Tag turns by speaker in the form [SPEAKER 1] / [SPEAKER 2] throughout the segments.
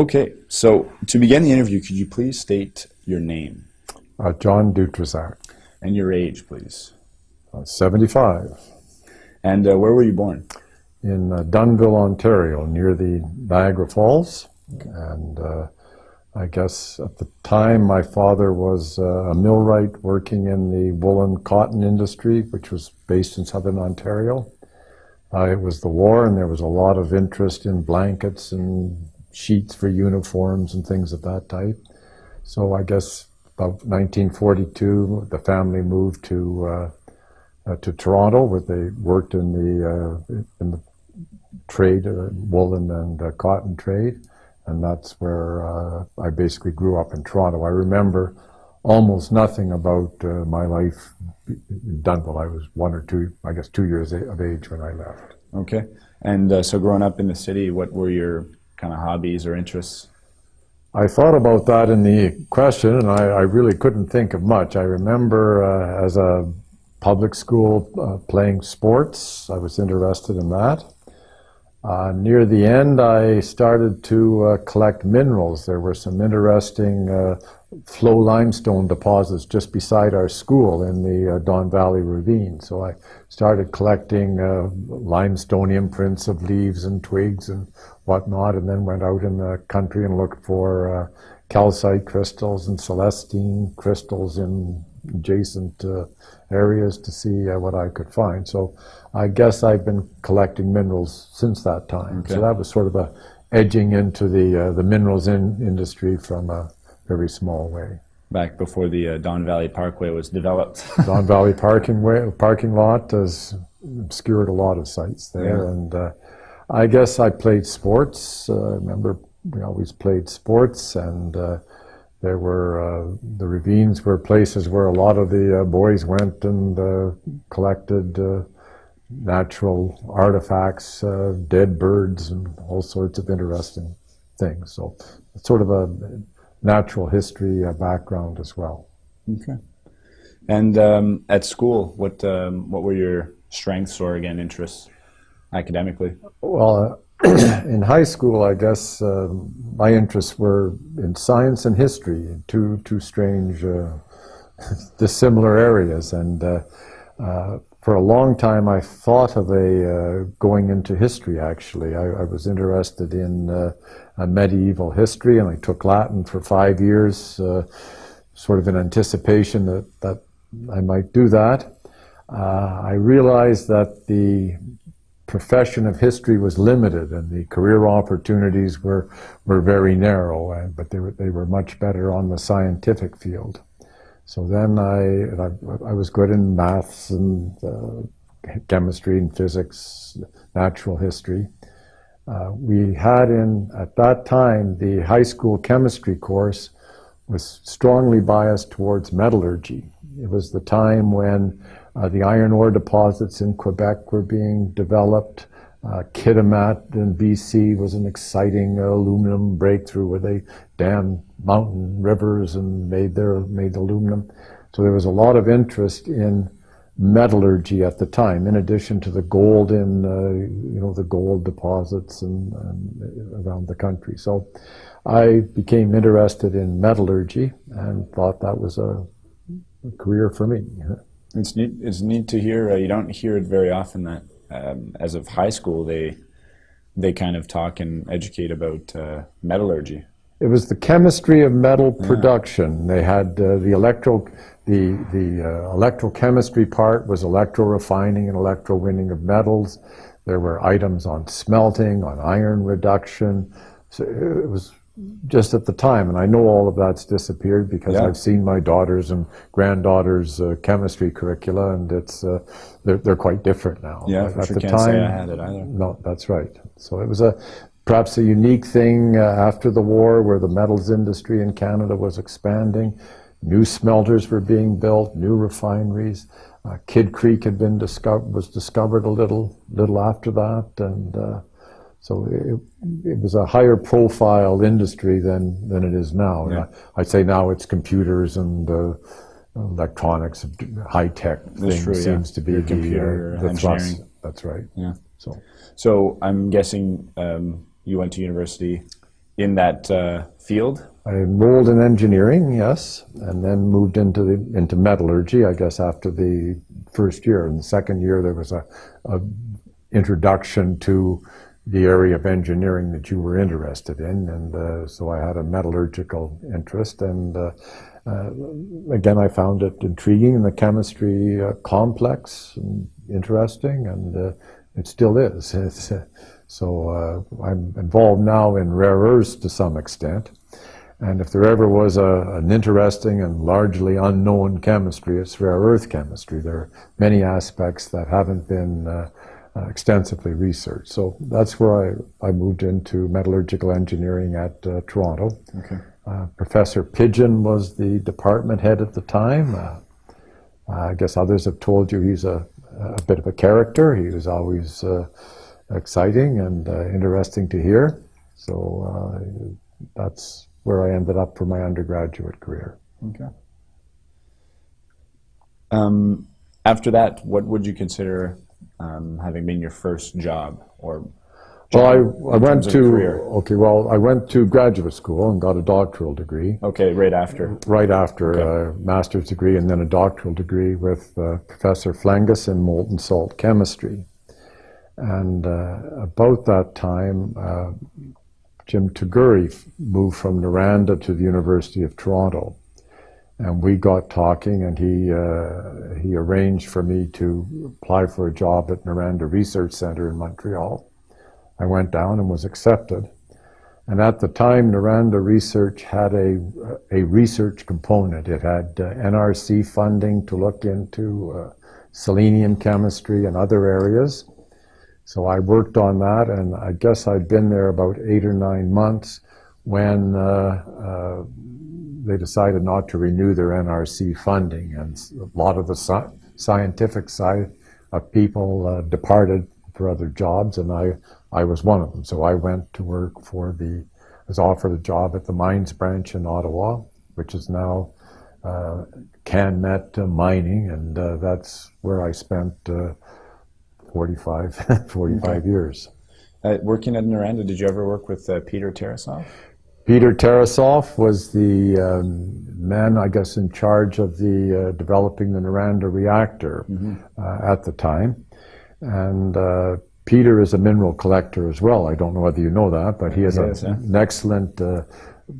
[SPEAKER 1] Okay, so to begin the interview, could you please state your name
[SPEAKER 2] Uh, John Dutrizac,
[SPEAKER 1] and your age, please?
[SPEAKER 2] uh, 75,
[SPEAKER 1] And uh, where were you born?
[SPEAKER 2] in uh, Dunnville, Ontario, near the Niagara Falls. And uh, I guess at the time my father was uh, a millwright working in the woolen cotton industry, which was based in southern Ontario. It was the war, and there was a lot of interest in blankets and sheets for uniforms and things of that type. So I guess about 1942, the family moved to uh, uh, to Toronto, where they worked in the uh, in the trade, uh, woolen and cotton trade, and that's where I basically grew up in Toronto. I remember almost nothing about uh, my life in Dunnville. I was one or two, I guess, two years of age when I left.
[SPEAKER 1] Okay. And uh, so growing up in the city, what were your kind of hobbies or interests?
[SPEAKER 2] I thought about that in the question, and I, I really couldn't think of much. I remember uh, as a public school uh, playing sports. I was interested in that. Uh, near the end, I started to uh, collect minerals. There were some interesting uh, flow limestone deposits just beside our school in the uh, Don Valley Ravine. So I started collecting uh, limestone imprints of leaves and twigs and whatnot, and then went out in the country and looked for uh, calcite crystals and celestine crystals in adjacent uh, areas to see uh, what I could find. So I guess I've been collecting minerals since that time.
[SPEAKER 1] Okay.
[SPEAKER 2] So that was sort of a edging into the uh, the minerals in industry from a very small way.
[SPEAKER 1] Back before the uh, Don Valley Parkway was developed.
[SPEAKER 2] Don Valley parking way, parking lot has obscured a lot of sites there,
[SPEAKER 1] Yeah.
[SPEAKER 2] and uh, I guess I played sports. Uh, I remember we always played sports, and uh, there were uh, the ravines were places where a lot of the uh, boys went and uh, collected uh, natural artifacts, dead birds, and all sorts of interesting things. So sort of a natural history background as well.
[SPEAKER 1] okay. And um, at school, what um, what were your strengths or again interests academically?
[SPEAKER 2] Well, uh, in high school, I guess uh, my interests were in science and history, two two strange, uh, dissimilar areas. And uh, uh, for a long time, I thought of a uh, going into history. Actually, I, I was interested in uh, medieval history, and I took Latin for five years, sort of in anticipation that that I might do that. I realized that the profession of history was limited and the career opportunities were were very narrow and but they were they were much better on the scientific field. So then I I, I was good in maths and uh, chemistry and physics natural history. Uh, we had in at that time the high school chemistry course was strongly biased towards metallurgy. It was the time when uh, the iron ore deposits in Quebec were being developed. Uh, Kitimat in BC was an exciting aluminum breakthrough where they dammed mountain rivers and made their made aluminum. So there was a lot of interest in metallurgy at the time, in addition to the gold in uh, you know the gold deposits and, and around the country. So I became interested in metallurgy and thought that was a, a career for me.
[SPEAKER 1] It's neat. It's neat to hear. Uh, you don't hear it very often that um, as of high school they they kind of talk and educate about uh, metallurgy.
[SPEAKER 2] It was the chemistry of metal production. They had uh, the electro, the the uh, electrochemistry part was electrorefining and electrowinning of metals. There were items on smelting, on iron reduction. So it was just at the time, and I know all of that's disappeared because
[SPEAKER 1] Yeah.
[SPEAKER 2] I've seen my daughters and granddaughters' uh, chemistry curricula, and it's uh, they're they're quite different now.
[SPEAKER 1] Yeah, for
[SPEAKER 2] at
[SPEAKER 1] sure.
[SPEAKER 2] the
[SPEAKER 1] say I
[SPEAKER 2] time,
[SPEAKER 1] had it either.
[SPEAKER 2] no, that's right. So it was a perhaps a unique thing uh, after the war where the metals industry in Canada was expanding. New smelters were being built, new refineries. Uh, Kidd Creek had been discovered was discovered a little little after that, and uh, so it, it was a higher profile industry than than it is now.
[SPEAKER 1] Yeah.
[SPEAKER 2] I, I'd say now it's computers and uh, electronics, high tech things
[SPEAKER 1] true, yeah.
[SPEAKER 2] seems to be
[SPEAKER 1] Your
[SPEAKER 2] the,
[SPEAKER 1] computer
[SPEAKER 2] uh, the thrust. That's right.
[SPEAKER 1] Yeah.
[SPEAKER 2] So.
[SPEAKER 1] So I'm guessing um, you went to university in that uh, field?
[SPEAKER 2] I enrolled in engineering, yes, and then moved into the into metallurgy. I guess after the first year. In the second year, there was a, a introduction to the area of engineering that you were interested in, and uh, so I had a metallurgical interest. And uh, uh, again, I found it intriguing, and the chemistry uh, complex and interesting, and uh, it still is. It's, uh, so I'm involved now in rare earths to some extent. And if there ever was a, an interesting and largely unknown chemistry, it's rare earth chemistry. There are many aspects that haven't been uh, uh, extensively researched. So that's where I, I moved into metallurgical engineering at uh, Toronto.
[SPEAKER 1] Okay.
[SPEAKER 2] Uh, Professor Pidgeon was the department head at the time. Uh, I guess others have told you he's a, a bit of a character. He was always uh, exciting and interesting to hear. So that's where I ended up for my undergraduate career.
[SPEAKER 1] Okay. Um, after that, what would you consider um, having been your first job or
[SPEAKER 2] well, I, I went to okay. Well, I went to graduate school and got a doctoral degree.
[SPEAKER 1] Okay, right after.
[SPEAKER 2] Right after okay. a master's degree and then a doctoral degree with uh, Professor Flengas in molten salt chemistry. And uh, about that time, uh, Jim Toguri moved from Noranda to the University of Toronto. And we got talking, and he, uh, he arranged for me to apply for a job at Noranda Research Center in Montreal. I went down and was accepted. And at the time, Noranda Research had a, a research component. It had uh, NRC funding to look into uh, selenium chemistry and other areas. So I worked on that, and I guess I'd been there about eight or nine months when uh, uh, decided not to renew their NRC funding, and a lot of the sci scientific side of people uh, departed for other jobs, and I, I was one of them. So I went to work for the, was offered a job at the mines branch in Ottawa, which is now uh, CanMet Mining, and uh, that's where I spent uh, 45, 45 okay. years.
[SPEAKER 1] Uh, working at Noranda, did you ever work with uh, Peter Tarassoff?
[SPEAKER 2] Peter Tarassoff was the um, man, I guess, in charge of the uh, developing the Noranda reactor mm -hmm. at the time. And uh, Peter is a mineral collector as well. I don't know whether you know that, but he has yes, a, an excellent, uh,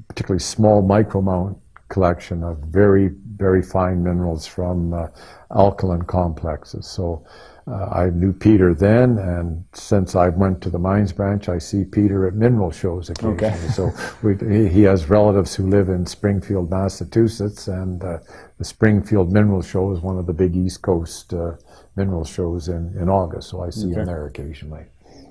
[SPEAKER 2] particularly small micromount collection of very, very fine minerals from alkaline complexes. So uh, I knew Peter then, and since I went to the mines branch, I see Peter at mineral shows occasionally. Okay. so we, he has relatives who live in Springfield, Massachusetts, and uh, the Springfield Mineral Show is one of the big East Coast uh, mineral shows in, in August, so I see okay. him there occasionally.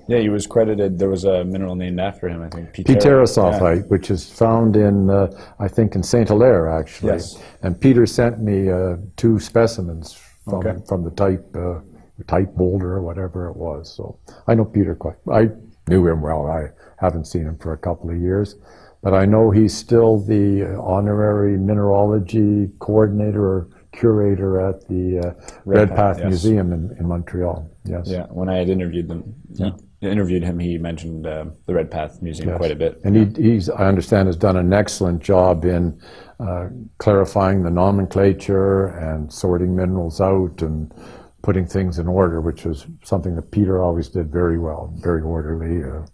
[SPEAKER 1] Yeah, he was credited. There was a mineral named after him, I think.
[SPEAKER 2] Petarasite, yeah. which is found in, uh, I think, in Saint Hilaire, actually.
[SPEAKER 1] Yes.
[SPEAKER 2] And Peter sent me uh, two specimens from, okay. from the type uh, type boulder or whatever it was. So I know Peter quite, I knew him well. I haven't seen him for a couple of years, but I know he's still the honorary mineralogy coordinator or curator at the uh, Red, Path yes. Museum in, in Montreal. Yes.
[SPEAKER 1] Yeah, when I had interviewed them, yeah. interviewed him, he mentioned uh, the Redpath Museum
[SPEAKER 2] yes.
[SPEAKER 1] quite a bit.
[SPEAKER 2] And he, he's, I understand, has done an excellent job in uh, clarifying the nomenclature and sorting minerals out and putting things in order, which was something that Peter always did very well, very orderly uh,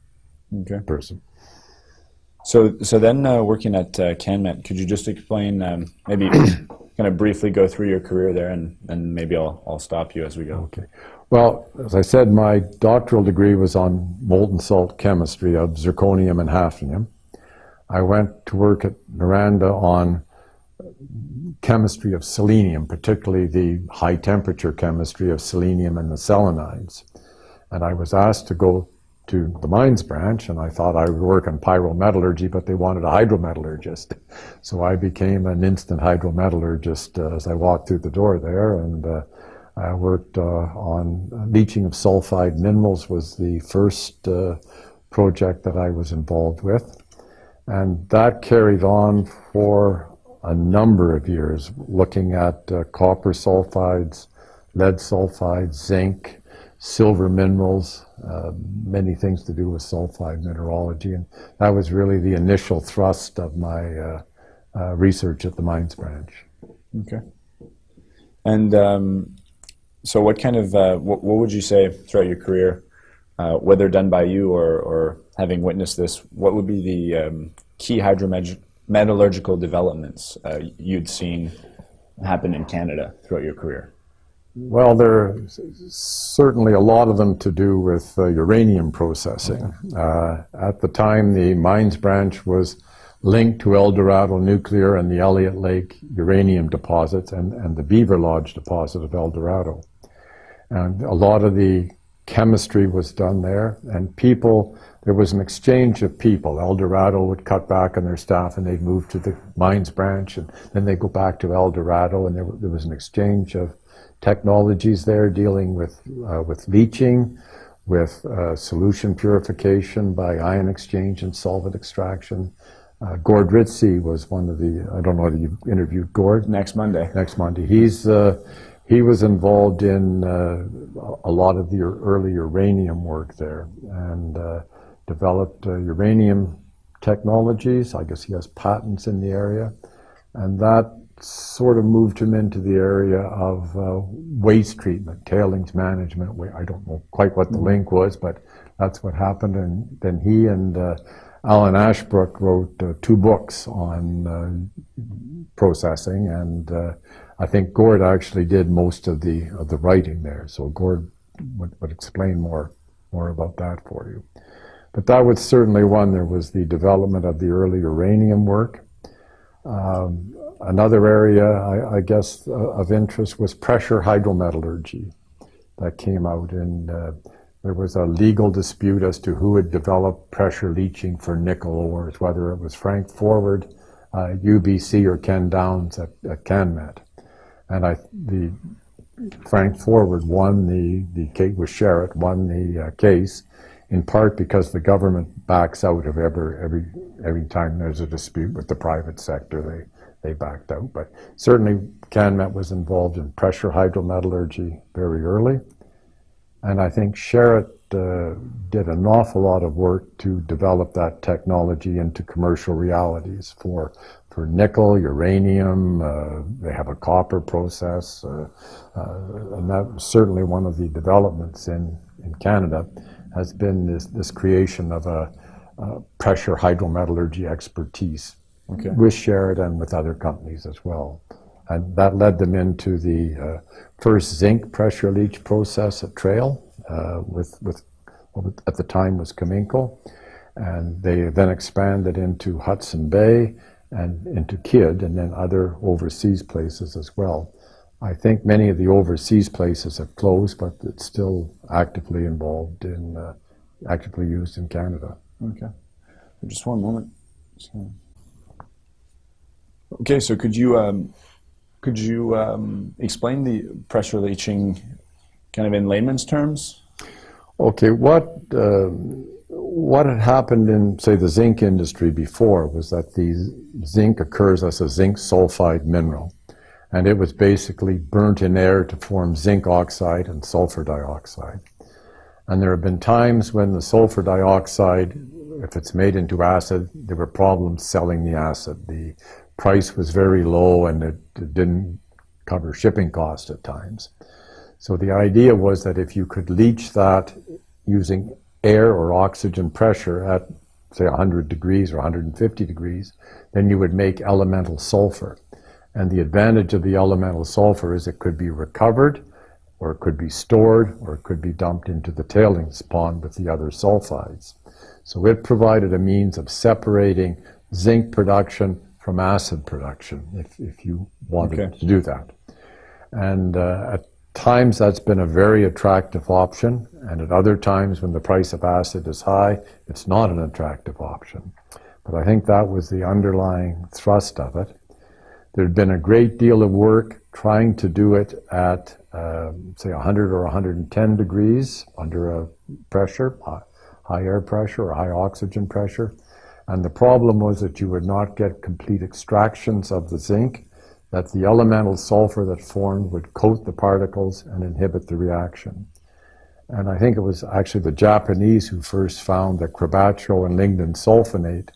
[SPEAKER 2] okay. person.
[SPEAKER 1] So, so then uh, working at uh, CanMet, could you just explain, um, maybe kind of briefly go through your career there, and, and maybe I'll, I'll stop you as we go.
[SPEAKER 2] Okay. Well, as I said, my doctoral degree was on molten salt chemistry of zirconium and hafnium. I went to work at Noranda on chemistry of selenium, particularly the high temperature chemistry of selenium and the selenides. And I was asked to go to the mines branch, and I thought I would work on pyrometallurgy, but they wanted a hydrometallurgist. So I became an instant hydrometallurgist uh, as I walked through the door there, and uh, I worked uh, on leaching of sulfide minerals was the first uh, project that I was involved with. And that carried on for a number of years looking at uh, copper sulfides, lead sulfides, zinc, silver minerals, uh, many things to do with sulfide mineralogy. And that was really the initial thrust of my uh, uh, research at the mines branch.
[SPEAKER 1] Okay. And um, so, what kind of uh, what, what would you say throughout your career, uh, whether done by you or, or having witnessed this, what would be the um, key hydrometallurgical developments uh, you'd seen happen in Canada throughout your career?
[SPEAKER 2] Well, there are certainly a lot of them to do with uh, uranium processing. Uh, at the time, the mines branch was linked to Eldorado Nuclear and the Elliott Lake uranium deposits and, and the Beaverlodge deposit of Eldorado. And a lot of the chemistry was done there, and people, there was an exchange of people. Eldorado would cut back on their staff and they'd move to the mines branch, and then they'd go back to Eldorado, and there, there was an exchange of technologies there dealing with, uh, with leaching, with uh, solution purification by ion exchange and solvent extraction. Uh, Gord Ritcey was one of the, I don't know whether you interviewed Gord.
[SPEAKER 1] Next Monday.
[SPEAKER 2] Next Monday. He's, uh, he was involved in uh, a lot of the early uranium work there and uh, developed uh, uranium technologies. I guess he has patents in the area. And that sort of moved him into the area of uh, waste treatment, tailings management. I don't know quite what the mm-hmm. link was, but that's what happened. And then he and uh, Alan Ashbrook wrote uh, two books on processing and I think Gord actually did most of the of the writing there, so Gord would, would explain more more about that for you. But that was certainly one. There was the development of the early uranium work. Um, another area, I, I guess, uh, of interest was pressure hydrometallurgy that came out, and uh, there was a legal dispute as to who had developed pressure leaching for nickel ores, whether it was Frank Forward, uh, UBC, or Ken Downs at, at Canmet and I the Frank Forward won the the case with Sherritt won the uh, case in part because the government backs out of every every every time there's a dispute with the private sector they they backed out but certainly Canmet was involved in pressure hydrometallurgy very early and I think Sherritt uh, did an awful lot of work to develop that technology into commercial realities for for nickel, uranium. Uh, they have a copper process, uh, uh, and that was certainly one of the developments in, in Canada has been this, this creation of a, a pressure hydrometallurgy expertise okay. with Sherritt with other companies as well. And that led them into the uh, first zinc pressure leach process at Trail uh, with, with at the time was Cominco. And they then expanded into Hudson Bay and into Kidd and then other overseas places as well. I think many of the overseas places have closed, but it's still actively involved in, uh, actively used in Canada.
[SPEAKER 1] Okay. Just one moment. So. Okay, so could you um, could you um, explain the pressure leaching kind of in layman's terms?
[SPEAKER 2] Okay, what uh, what had happened in, say, the zinc industry before was that the zinc occurs as a zinc sulfide mineral. And it was basically burnt in air to form zinc oxide and sulfur dioxide. And there have been times when the sulfur dioxide, if it's made into acid, there were problems selling the acid. The price was very low and it, it didn't cover shipping costs at times. So the idea was that if you could leach that using air or oxygen pressure at, say, 100 degrees or 150 degrees, then you would make elemental sulfur. And the advantage of the elemental sulfur is it could be recovered, or it could be stored, or it could be dumped into the tailings pond with the other sulfides. So it provided a means of separating zinc production from acid production, if, if you wanted okay. to do that. And uh, at times that's been a very attractive option, and at other times when the price of acid is high, it's not an attractive option. But I think that was the underlying thrust of it. There'd been a great deal of work trying to do it at, uh, say, 100 or 110 degrees under a pressure, high air pressure or high oxygen pressure. And the problem was that you would not get complete extractions of the zinc that the elemental sulfur that formed would coat the particles and inhibit the reaction. And I think it was actually the Japanese who first found that quebracho and lignin sulfonate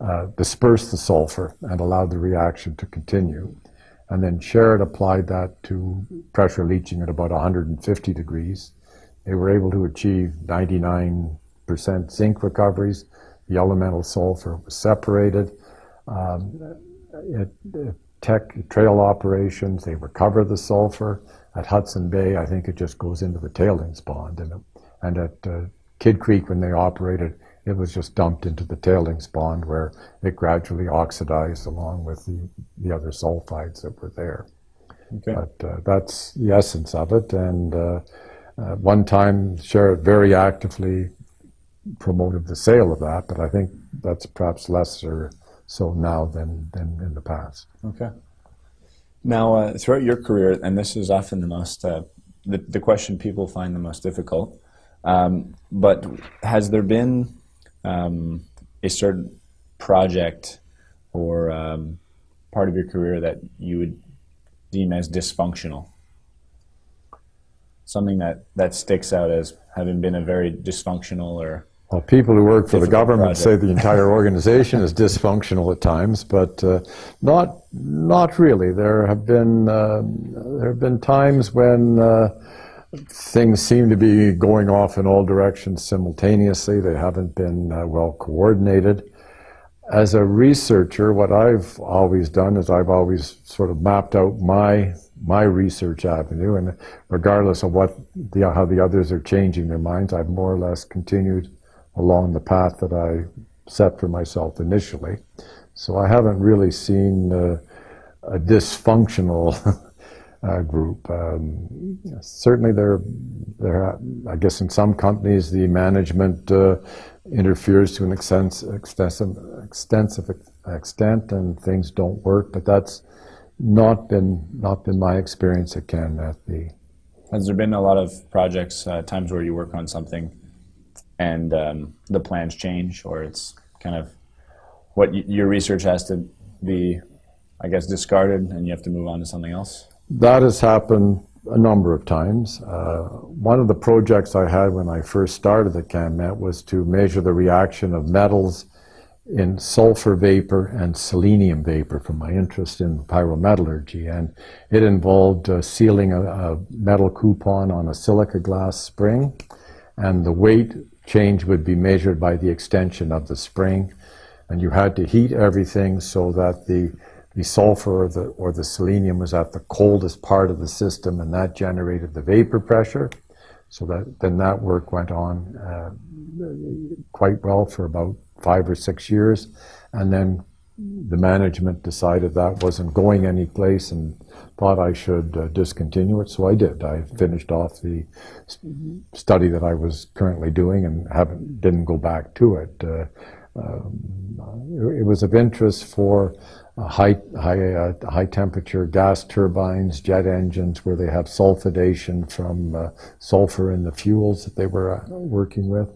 [SPEAKER 2] uh, dispersed the sulfur and allowed the reaction to continue. And then Sherritt applied that to pressure leaching at about 150 degrees. They were able to achieve 99% zinc recoveries. The elemental sulfur was separated. Um, it, it Teck Trail operations, they recover the sulfur. At Hudson Bay, I think it just goes into the tailings pond. And, and at uh, Kidd Creek, when they operated, it was just dumped into the tailings pond where it gradually oxidized along with the, the other sulfides that were there.
[SPEAKER 1] Okay.
[SPEAKER 2] But uh, that's the essence of it. And uh, uh, one time, Sherritt very actively promoted the sale of that, but I think that's perhaps lesser so now than, than in the past.
[SPEAKER 1] Okay. Now, uh, throughout your career, and this is often the most, uh, the, the question people find the most difficult, um, but has there been um, a certain project or um, part of your career that you would deem as dysfunctional? Something that, that sticks out as having been a very dysfunctional or
[SPEAKER 2] Well, people who work for the government say the entire organization is dysfunctional at times, but uh, not not really. There have been uh, there have been times when uh, things seem to be going off in all directions simultaneously. They haven't been uh, well coordinated. As a researcher, what I've always done is I've always sort of mapped out my my research avenue, and regardless of what the how the others are changing their minds, I've more or less continued along the path that I set for myself initially. So I haven't really seen uh, a dysfunctional uh, group. Um, certainly, there, there. I guess in some companies, the management uh, interferes to an extens- extensive, extensive extent, and things don't work. But that's not been not been my experience at CanMet. The
[SPEAKER 1] Has there been a lot of projects, uh, times where you work on something and um, the plans change, or it's kind of what your research has to be, I guess, discarded and you have to move on to something else?
[SPEAKER 2] That has happened a number of times. Uh, one of the projects I had when I first started at CanMet was to measure the reaction of metals in sulfur vapor and selenium vapor from my interest in pyrometallurgy. And it involved uh, sealing a, a metal coupon on a silica glass spring, and the weight change would be measured by the extension of the spring. And you had to heat everything so that the the sulfur or the, or the selenium was at the coldest part of the system, and that generated the vapor pressure. So that then that work went on uh, quite well for about five or six years, and then the management decided that wasn't going any place and thought I should uh, discontinue it. So I did. I finished off the study that I was currently doing and haven't didn't go back to it. Uh, um, it was of interest for high high uh, high temperature gas turbines, jet engines, where they have sulfidation from uh, sulfur in the fuels that they were uh, working with.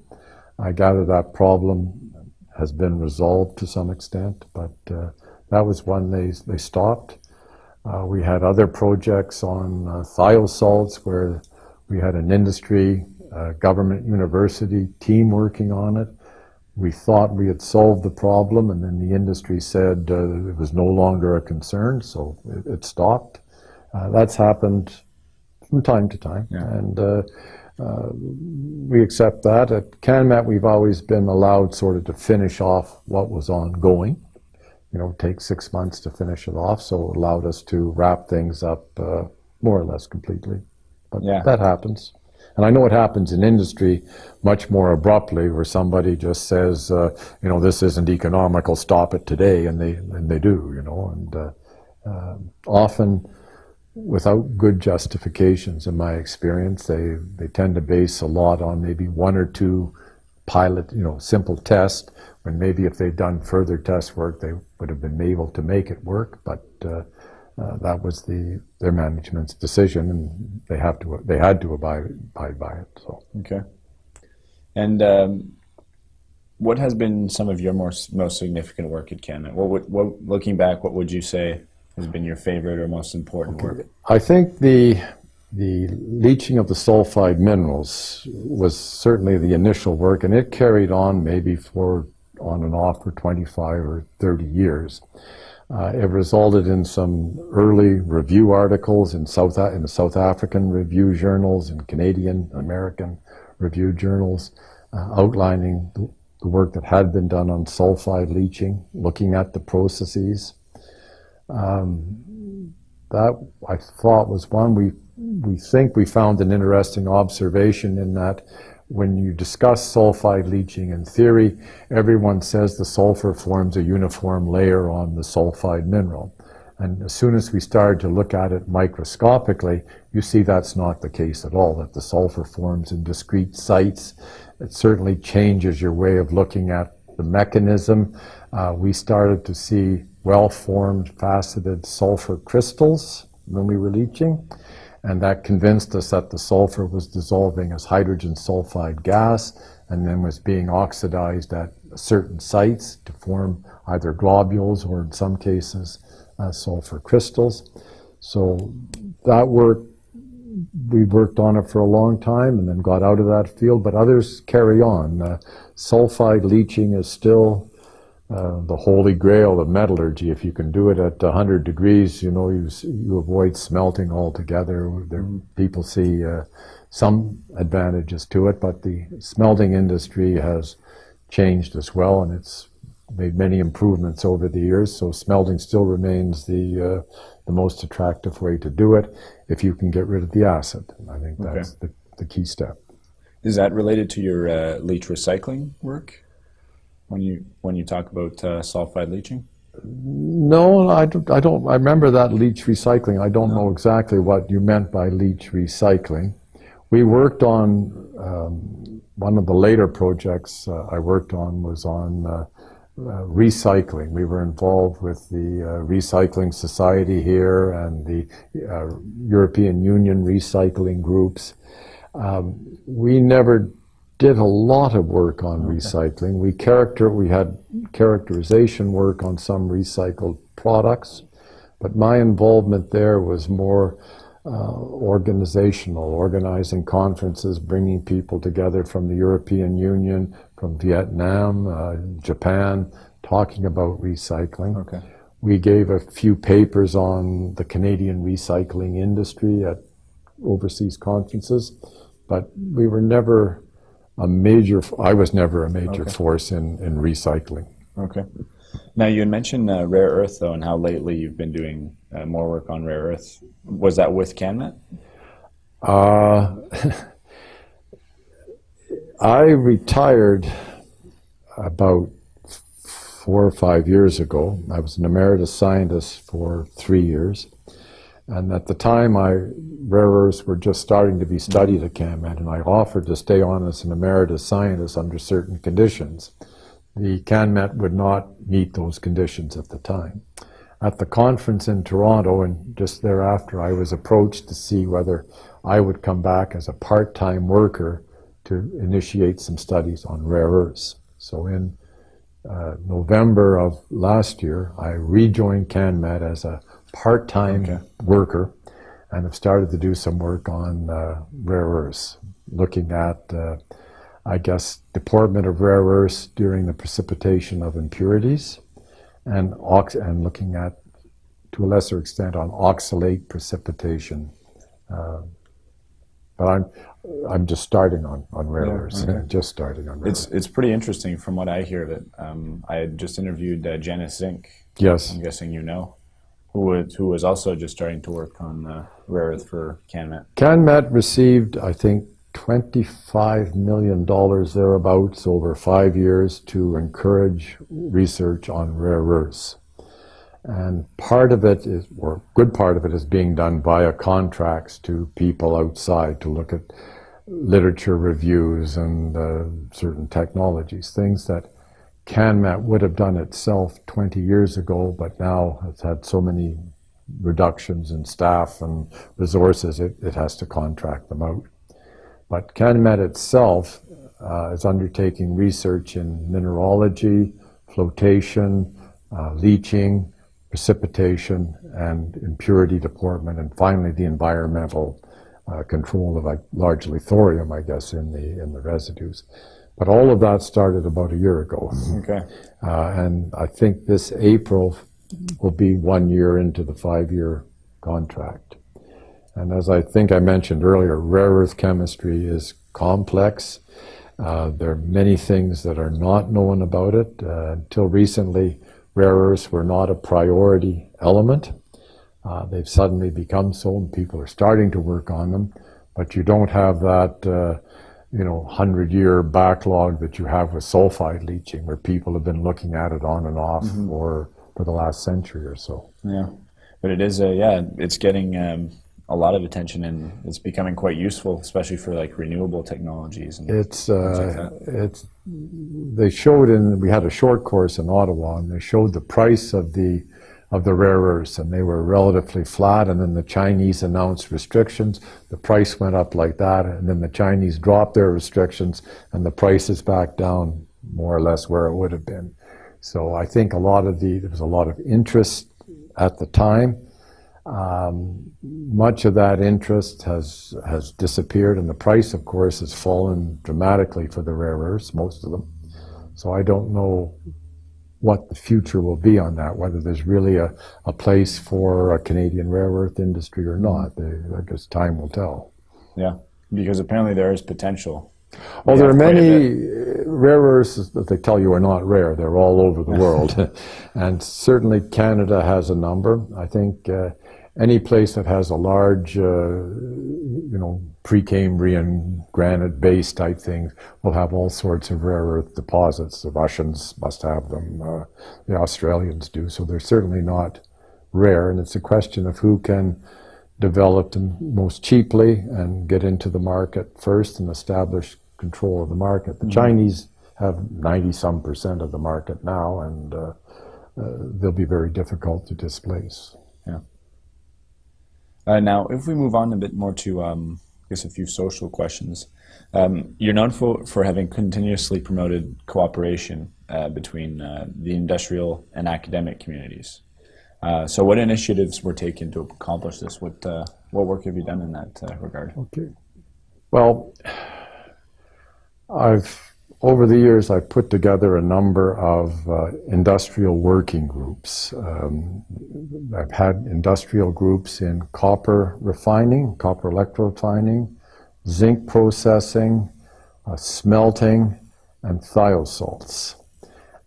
[SPEAKER 2] I gather that problem has been resolved to some extent, but that was one they they stopped. Uh, we had other projects on uh, thiosalts where we had an industry, uh, government, university team working on it. We thought we had solved the problem, and then the industry said uh, it was no longer a concern, so it, it stopped. Uh, that's happened from time to time,
[SPEAKER 1] Yeah.
[SPEAKER 2] and uh, uh, we accept that. At CanMet, we've always been allowed sort of to finish off what was ongoing. You know, take six months to finish it off, so it allowed us to wrap things up uh, more or less completely. But
[SPEAKER 1] Yeah.
[SPEAKER 2] that happens. And I know it happens in industry much more abruptly, where somebody just says, uh, you know, this isn't economical, stop it today, and they and they do, you know, and uh, um often without good justifications. In my experience, they they tend to base a lot on maybe one or two pilot, you know, simple tests, When maybe if they'd done further test work, they would have been able to make it work, but. Uh, that was the their management's decision, and they have to they had to abide abide by it. So
[SPEAKER 1] Okay. And um, what has been some of your most most significant work at Canada? What, would, what looking back, what would you say has been your favorite or most important work?
[SPEAKER 2] I think the the leaching of the sulfide minerals was certainly the initial work, and it carried on maybe for on and off for 25 or 30 years. Uh, it resulted in some early review articles in South in the South African review journals and Canadian, American review journals, uh, outlining the, the, work that had been done on sulfide leaching, looking at the processes. Um, that I thought was one we we think we found an interesting observation in that when you discuss sulfide leaching in theory, everyone says the sulfur forms a uniform layer on the sulfide mineral. And as soon as we started to look at it microscopically, you see that's not the case at all, that the sulfur forms in discrete sites. It certainly changes your way of looking at the mechanism. Uh, we started to see well-formed faceted sulfur crystals when we were leaching and that convinced us that the sulfur was dissolving as hydrogen sulfide gas and then was being oxidized at certain sites to form either globules or in some cases uh, sulfur crystals. So that work, we worked on it for a long time and then got out of that field, but others carry on. Uh, sulfide leaching is still uh, the holy grail of metallurgy. If you can do it at 100 degrees, you know, you, you avoid smelting altogether. There, mm-hmm. people see uh, some advantages to it, but the smelting industry has changed as well, and it's made many improvements over the years. So smelting still remains the uh, the most attractive way to do it if you can get rid of the acid. I think that's okay. the, the key step.
[SPEAKER 1] Is that related to your uh, leach recycling work? When you when you talk about uh, sulfide leaching?
[SPEAKER 2] No, I don't, I don't. I remember that leach recycling. I don't no. know exactly what you meant by leach recycling. We worked on um, one of the later projects uh, I worked on was on uh, uh recycling. We were involved with the uh, Recycling Society here and the uh, European Union recycling groups. Um, we never did a lot of work on okay. recycling. We character we had characterization work on some recycled products, but my involvement there was more uh, organizational, organizing conferences, bringing people together from the European Union, from Vietnam, uh, Japan, talking about recycling.
[SPEAKER 1] Okay.
[SPEAKER 2] We gave a few papers on the Canadian recycling industry at overseas conferences, but we were never a major, I was never a major okay. force in, in recycling.
[SPEAKER 1] Okay. Now you had mentioned uh, rare earth though, and how lately you've been doing uh, more work on rare earth. Was that with CanMet?
[SPEAKER 2] Uh, I retired about four or five years ago. I was an emeritus scientist for three years. And at the time, I, rare earths were just starting to be studied at CanMet, and I offered to stay on as an emeritus scientist under certain conditions. The CanMet would not meet those conditions at the time. At the conference in Toronto, and just thereafter, I was approached to see whether I would come back as a part-time worker to initiate some studies on rare earths. So in uh, November of last year, I rejoined CanMet as a part-time okay. worker and have started to do some work on uh, rare earths, looking at, uh, I guess, deportment of rare earths during the precipitation of impurities, and ox and looking at, to a lesser extent, on oxalate precipitation. Uh, but I'm I'm just starting on, on rare yeah, earths. Okay. just starting on rare
[SPEAKER 1] It's it's pretty interesting from what I hear that um, I had just interviewed uh, Janice Zinck.
[SPEAKER 2] Yes.
[SPEAKER 1] I'm guessing you know who was, who was also just starting to work on uh, rare earth for CanMet.
[SPEAKER 2] CanMet received, I think, $25 million thereabouts over five years to encourage research on rare earths. And part of it is, or good part of it is being done via contracts to people outside to look at literature reviews and uh, certain technologies, things that CanMet would have done itself 20 years ago, but now it's had so many reductions in staff and resources, it, it has to contract them out. But CanMet itself uh, is undertaking research in mineralogy, flotation, uh, leaching, precipitation, and impurity deportment, and finally the environmental uh, control of largely thorium, I guess, in the in the residues. But all of that started about a year ago,
[SPEAKER 1] Okay.
[SPEAKER 2] uh, and I think this April will be one year into the five-year contract. And as I think I mentioned earlier, rare earth chemistry is complex. Uh, there are many things that are not known about it. Uh, until recently, rare earths were not a priority element. Uh, they've suddenly become so, and people are starting to work on them. But you don't have that, uh, you know, hundred-year backlog that you have with sulfide leaching, where people have been looking at it on and off for for the last century or so.
[SPEAKER 1] Yeah, but it is a yeah, it's getting um, a lot of attention and it's becoming quite useful, especially for like renewable technologies. And
[SPEAKER 2] It's
[SPEAKER 1] like
[SPEAKER 2] uh, it's they showed in we had a short course in Ottawa and they showed the price of the of the rare earths and they were relatively flat and then the Chinese announced restrictions. The price went up like that and then the Chinese dropped their restrictions and the price is back down more or less where it would have been. So I think a lot of the there was a lot of interest at the time. Um, much of that interest has has disappeared, and the price, of course, has fallen dramatically for the rare earths, most of them. So I don't know what the future will be on that, whether there's really a, a place for a Canadian rare earth industry or not. They, I guess time will tell.
[SPEAKER 1] yeah, because apparently there is potential.
[SPEAKER 2] Well,
[SPEAKER 1] We
[SPEAKER 2] there are
[SPEAKER 1] have quite a
[SPEAKER 2] many rare earths that they tell you are not rare. They're all over the world. and certainly Canada has a number. I think uh, any place that has a large, uh, you know, Precambrian granite base type thing will have all sorts of rare earth deposits. The Russians must have them. Uh, the Australians do. So they're certainly not rare. And it's a question of who can develop them most cheaply and get into the market first and establish control of the market. The Chinese have 90 some percent of the market now, and uh, uh, they'll be very difficult to displace.
[SPEAKER 1] Uh, now, if we move on a bit more to, um, I guess, a few social questions, um, you're known for, for having continuously promoted cooperation uh, between uh, the industrial and academic communities. Uh, so, what initiatives were taken to accomplish this? What uh, what work have you done in that uh, regard?
[SPEAKER 2] Okay. Well, I've over the years I've put together a number of uh, industrial working groups. Um, I've had industrial groups in copper refining, copper electrorefining, zinc processing, uh, smelting, and thiosalts.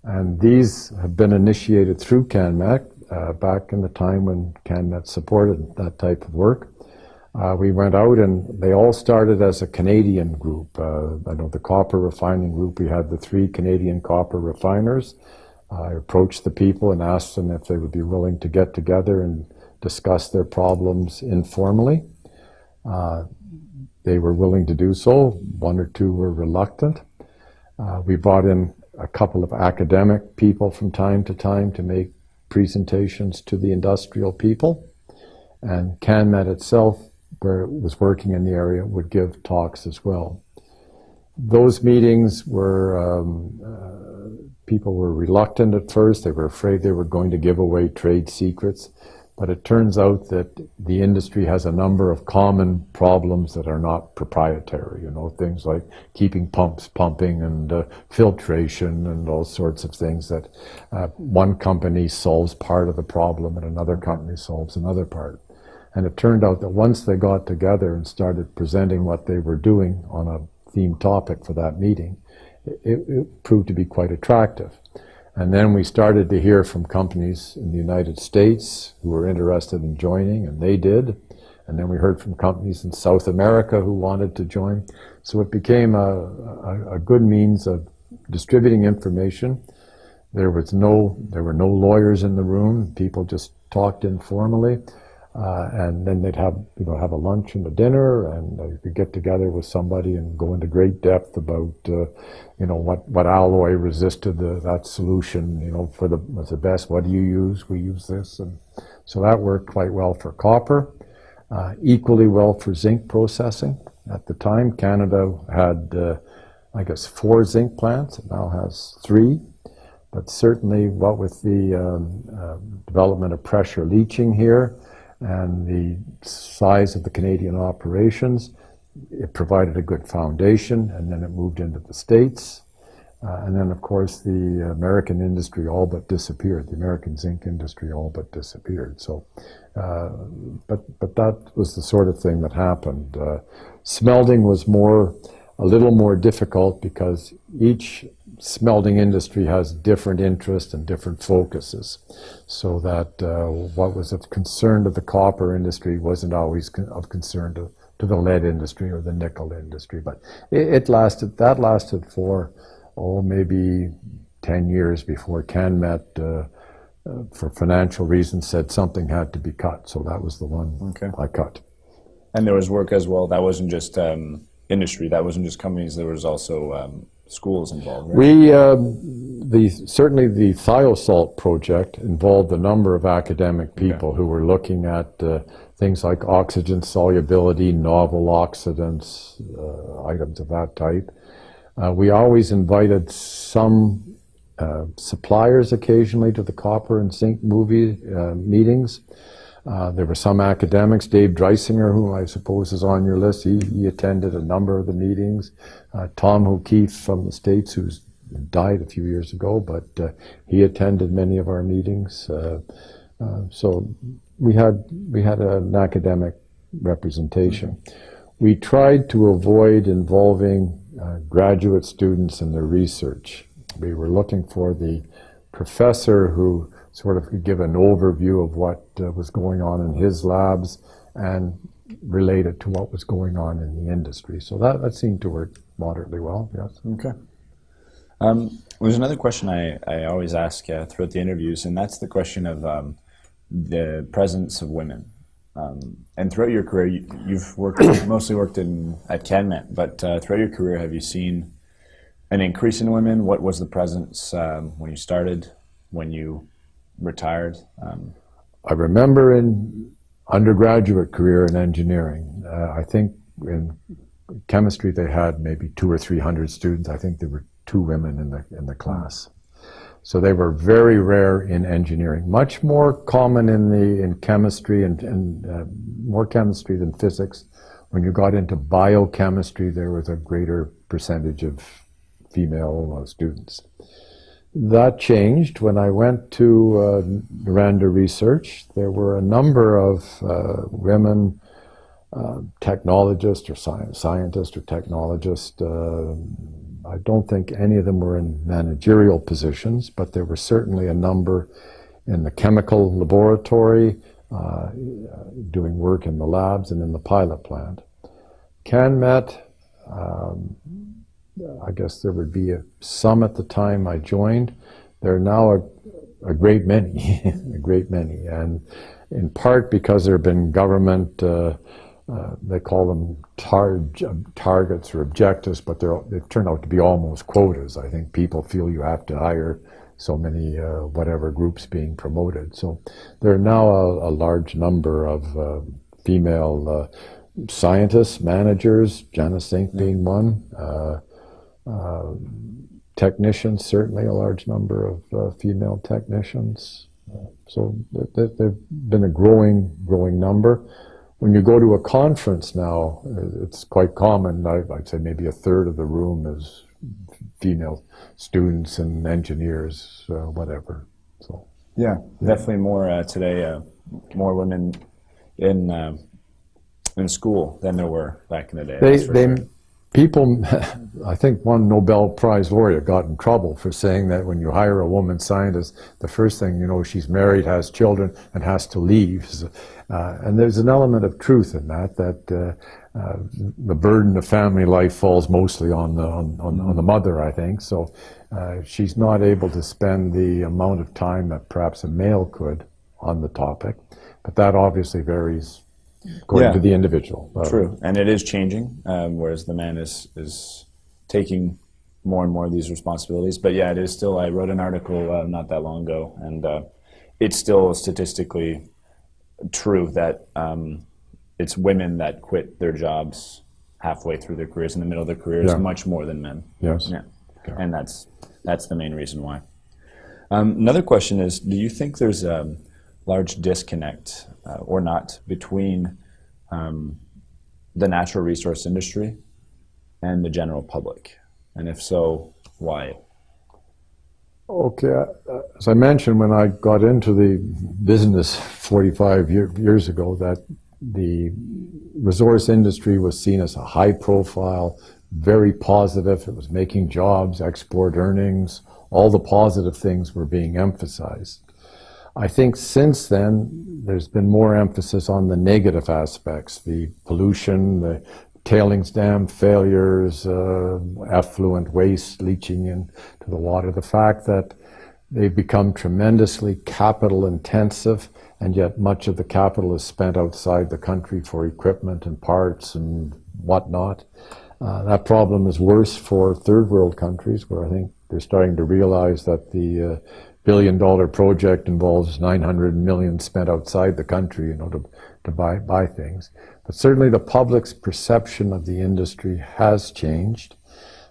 [SPEAKER 2] And these have been initiated through CanMet uh, back in the time when CanMet supported that type of work. Uh, we went out and they all started as a Canadian group. Uh, I know the copper refining group, we had the three Canadian copper refiners. I approached the people and asked them if they would be willing to get together and discuss their problems informally. Uh, they were willing to do so. One or two were reluctant. Uh, we brought in a couple of academic people from time to time to make presentations to the industrial people. And CanMet itself where was working in the area would give talks as well. Those meetings were, um, uh, people were reluctant at first. They were afraid they were going to give away trade secrets. But it turns out that the industry has a number of common problems that are not proprietary. You know, things like keeping pumps pumping and uh, filtration and all sorts of things that uh, one company solves part of the problem and another company solves another part. And it turned out that once they got together and started presenting what they were doing on a theme topic for that meeting, it, it, proved to be quite attractive. And then we started to hear from companies in the United States who were interested in joining, and they did. And then we heard from companies in South America who wanted to join. So it became a, a, a good means of distributing information. There was no, there were no lawyers in the room. People just talked informally. Uh, and then they'd have you know have a lunch and a dinner, and you could get together with somebody and go into great depth about uh, you know what what alloy resisted the, that solution you know for the was the best. What do you use? We use this, and so that worked quite well for copper. Uh, equally well for zinc processing. At the time, Canada had uh, I guess four zinc plants. It now has three. But certainly, what with the um, uh, development of pressure leaching here, and the size of the Canadian operations, it provided a good foundation, and then it moved into the States. Uh, and then, of course, the American industry all but disappeared. The American zinc industry all but disappeared. So, uh, but but that was the sort of thing that happened. Uh, smelting was more, a little more difficult because each smelting industry has different interests and different focuses. So that uh, what was of concern to the copper industry wasn't always con of concern to, to the lead industry or the nickel industry. But it, it lasted. That lasted for oh, maybe 10 years before CanMet, uh, uh, for financial reasons, said something had to be cut. So that was the one
[SPEAKER 1] Okay.
[SPEAKER 2] I cut.
[SPEAKER 1] And there was work as well. That wasn't just um, industry. That wasn't just companies. There was also um, schools involved. Right?
[SPEAKER 2] We, um, the, certainly the thiosalt project involved a number of academic people who were looking at uh, things like oxygen solubility, novel oxidants, uh, items of that type. Uh, we always invited some uh, suppliers occasionally to the copper and zinc movie uh, meetings. Uh, there were some academics, Dave Dreisinger, who I suppose is on your list. He, he attended a number of the meetings. Uh, Tom O'Keefe from the States, who's died a few years ago, but uh, he attended many of our meetings. so we had we had an academic representation. We tried to avoid involving uh, graduate students in their research. We were looking for the professor who sort of could give an overview of what uh, was going on in his labs and relate it to what was going on in the industry. So that, that seemed to work moderately well, yes.
[SPEAKER 1] Okay. Um, there's another question I, I always ask uh, throughout the interviews, and that's the question of um, the presence of women. Um, and throughout your career, you, have worked mostly worked in at CanMet, but uh, throughout your career, have you seen an increase in women? What was the presence um, when you started, when you retired? Um,
[SPEAKER 2] I remember in undergraduate career in engineering, uh, I think in chemistry they had maybe two or three hundred students. I think there were two women in the in the class. So they were very rare in engineering, much more common in the in chemistry and, and uh, more chemistry than physics. When you got into biochemistry, there was a greater percentage of female uh, students. That changed when I went to uh, Noranda Research. There were a number of uh, women uh, technologists or science, scientists or technologists uh, I don't think any of them were in managerial positions, but there were certainly a number in the chemical laboratory, uh, doing work in the labs and in the pilot plant. CanMet, um, I guess there would be a, some at the time I joined. There are now a, a great many, a great many, and in part because there have been government uh, uh, they call them tar targets or objectives, but they're, they've turned out to be almost quotas. I think people feel you have to hire so many uh, whatever groups being promoted. So there are now a, a large number of uh, female uh, scientists, managers, Janice Zinck being one, uh, technicians, certainly a large number of female technicians. so they've been a growing, growing number when you go to a conference now, it's quite common. I, would say maybe a third of the room is female students and engineers, uh, whatever. So
[SPEAKER 1] yeah, definitely more uh, today. Uh, more women in uh, in school than there were back in the day.
[SPEAKER 2] They, they sure people, I think one Nobel Prize laureate got in trouble for saying that when you hire a woman scientist, the first thing you know, she's married, has children, and has to leave. Uh, and there's an element of truth in that, that uh, uh, the burden of family life falls mostly on the, on, on, on the mother, I think. So uh, she's not able to spend the amount of time that perhaps a male could on the topic. But that obviously varies according yeah. to the individual.
[SPEAKER 1] Uh, True, and it is changing, um, whereas the man is is taking more and more of these responsibilities. But yeah, it is still. I wrote an article uh, not that long ago, and uh, it's still statistically true that um, it's women that quit their jobs halfway through their careers, in the middle of their careers, yeah. much more than men.
[SPEAKER 2] Yes.
[SPEAKER 1] Yeah. Okay. And that's that's the main reason why. Um, another question is: Do you think there's um, large disconnect uh, or not between um, the natural resource industry and the general public? And if so, why?
[SPEAKER 2] Okay, uh, as I mentioned when I got into the business 45 year, years ago, that the resource industry was seen as a high profile, very positive. It was making jobs, export earnings, all the positive things were being emphasized. I think since then, there's been more emphasis on the negative aspects, the pollution, the tailings dam failures, uh, effluent waste leaching into the water, the fact that they've become tremendously capital intensive and yet much of the capital is spent outside the country for equipment and parts and whatnot. Uh, that problem is worse for third world countries where I think they're starting to realize that the uh, billion dollar project involves 900 million spent outside the country you know, to, to buy, buy things. But certainly the public's perception of the industry has changed.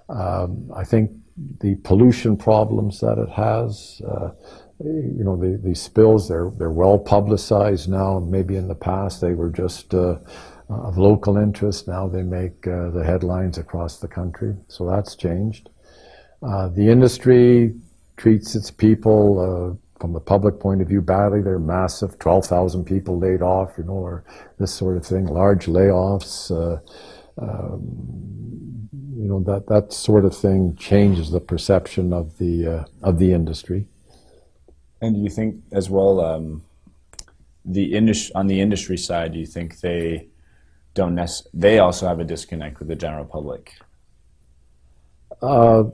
[SPEAKER 2] Um, I think the pollution problems that it has, uh, you know, the, the spills, they're, they're well publicized now. Maybe in the past they were just uh, of local interest. Now they make uh, the headlines across the country. So that's changed. Uh, the industry treats its people uh, from the public point of view badly. They're massive, 12,000 people laid off, you know, or this sort of thing, large layoffs. Uh, um, you know, that, that sort of thing changes the perception of the, uh, of the industry.
[SPEAKER 1] And do you think as well, um, the industry, on the industry side, do you think they don't nec- they also have a disconnect with the general public?
[SPEAKER 2] Uh,